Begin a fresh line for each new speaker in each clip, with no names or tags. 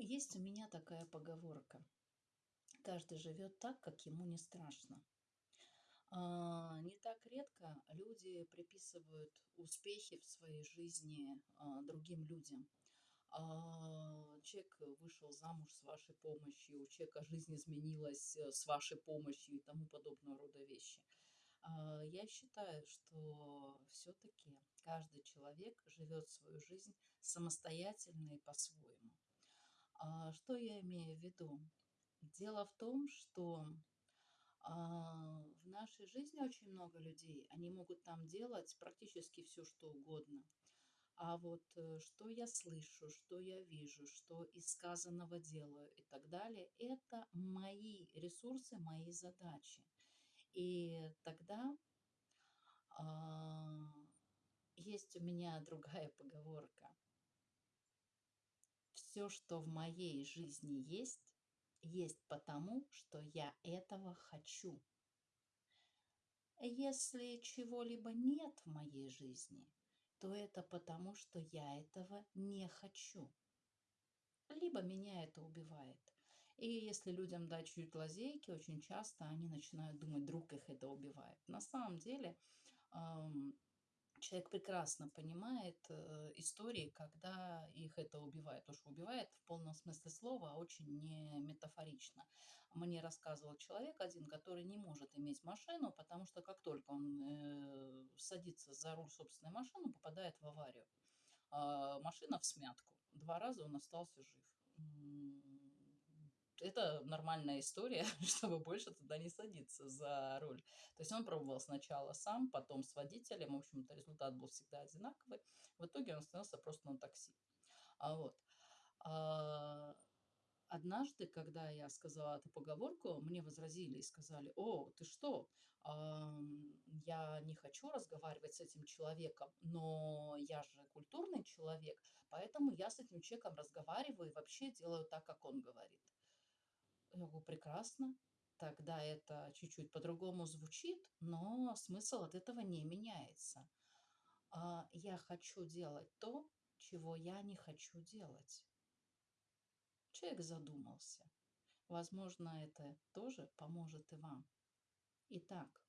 Есть у меня такая поговорка. Каждый живет так, как ему не страшно. А, не так редко люди приписывают успехи в своей жизни а, другим людям. А, человек вышел замуж с вашей помощью, у человека жизнь изменилась э, с вашей помощью и тому подобного рода вещи. Я считаю, что все-таки каждый человек живет свою жизнь самостоятельно и по-своему. А, что я имею в виду? Дело в том, что а, в нашей жизни очень много людей, они могут там делать практически все, что угодно. А вот э, что я слышу, что я вижу, что из сказанного делаю и так далее, это мои ресурсы, мои задачи. И тогда а, есть у меня другая поговорка – все, что в моей жизни есть, есть потому, что я этого хочу. Если чего-либо нет в моей жизни, то это потому, что я этого не хочу. Либо меня это убивает. И если людям дать чуть лазейки, очень часто они начинают думать, друг их это убивает. На самом деле, человек прекрасно понимает э, истории, когда их это убивает. Потому что убивает в полном смысле слова, а очень не метафорично. Мне рассказывал человек один, который не может иметь машину, потому что как только он э, садится за руль собственной машины, попадает в аварию. Э, машина в смятку. Два раза он остался жив это нормальная история, чтобы больше туда не садиться за руль. То есть он пробовал сначала сам, потом с водителем. В общем-то, результат был всегда одинаковый. В итоге он остановился просто на такси. А вот. А, однажды, когда я сказала эту поговорку, мне возразили и сказали, о, ты что, я не хочу разговаривать с этим человеком, но я же культурный человек, поэтому я с этим человеком разговариваю и вообще делаю так, как он говорит. Я говорю, прекрасно. Тогда это чуть-чуть по-другому звучит, но смысл от этого не меняется. А я хочу делать то, чего я не хочу делать. Человек задумался. Возможно, это тоже поможет и вам. Итак,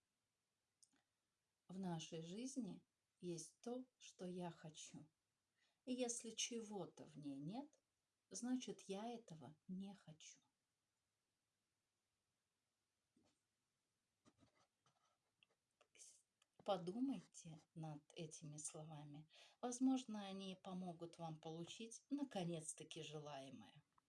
в нашей жизни есть то, что я хочу. И если чего-то в ней нет, значит, я этого не хочу. Подумайте над этими словами. Возможно, они помогут вам получить наконец-таки желаемое.